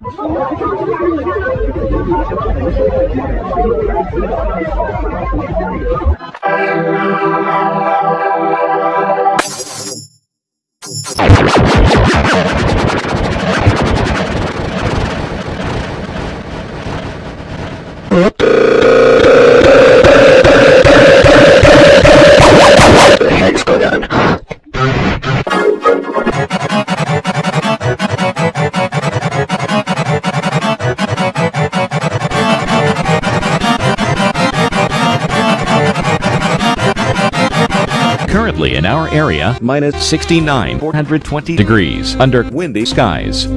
Thank you. Currently in our area, minus 69, 420 degrees under windy skies.